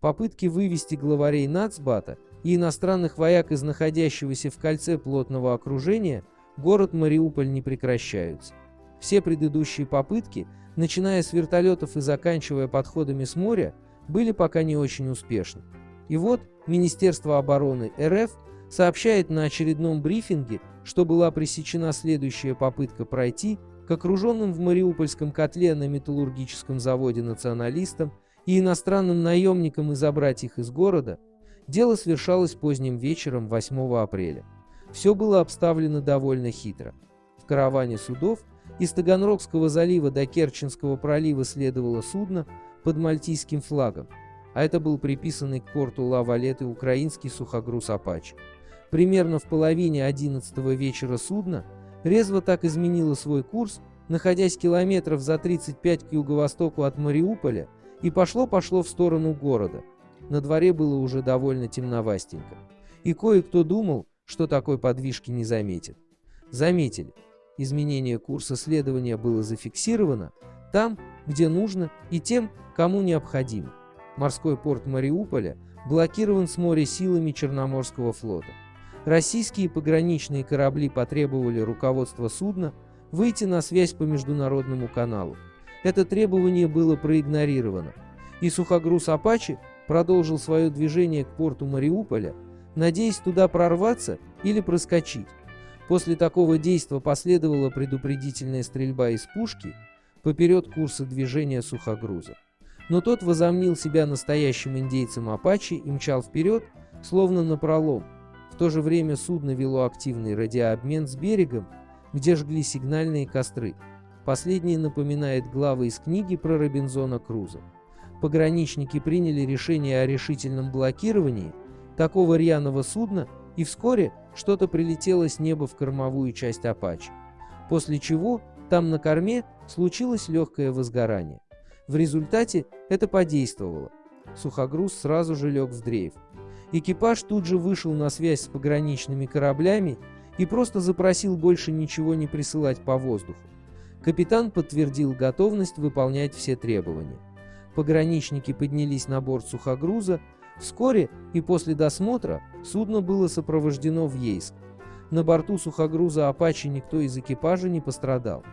Попытки вывести главарей Нацбата и иностранных вояк из находящегося в кольце плотного окружения город Мариуполь не прекращаются. Все предыдущие попытки, начиная с вертолетов и заканчивая подходами с моря, были пока не очень успешны. И вот Министерство обороны РФ сообщает на очередном брифинге, что была пресечена следующая попытка пройти к окруженным в Мариупольском котле на металлургическом заводе националистам и иностранным наемникам и забрать их из города, дело совершалось поздним вечером 8 апреля. Все было обставлено довольно хитро. В караване судов из Таганрогского залива до Керченского пролива следовало судно под мальтийским флагом, а это был приписанный к порту Ла-Валеты украинский сухогруз «Апачи». Примерно в половине 11 вечера судно резво так изменило свой курс, находясь километров за 35 к юго-востоку от Мариуполя, и пошло-пошло в сторону города. На дворе было уже довольно темновастенько. И кое-кто думал, что такой подвижки не заметит. Заметили. Изменение курса следования было зафиксировано там, где нужно, и тем, кому необходимо. Морской порт Мариуполя блокирован с моря силами Черноморского флота. Российские пограничные корабли потребовали руководства судна выйти на связь по международному каналу. Это требование было проигнорировано, и сухогруз «Апачи» продолжил свое движение к порту Мариуполя, надеясь туда прорваться или проскочить. После такого действия последовала предупредительная стрельба из пушки поперед курса движения сухогруза. Но тот возомнил себя настоящим индейцем Апачи и мчал вперед, словно напролом. В то же время судно вело активный радиообмен с берегом, где жгли сигнальные костры. Последнее напоминает главы из книги про Робинзона Круза. Пограничники приняли решение о решительном блокировании такого рьяного судна, и вскоре что-то прилетело с неба в кормовую часть Апачи. После чего там на корме случилось легкое возгорание. В результате это подействовало. Сухогруз сразу же лег в дрейф. Экипаж тут же вышел на связь с пограничными кораблями и просто запросил больше ничего не присылать по воздуху. Капитан подтвердил готовность выполнять все требования. Пограничники поднялись на борт сухогруза. Вскоре и после досмотра судно было сопровождено в Ейск. На борту сухогруза «Апачи» никто из экипажа не пострадал.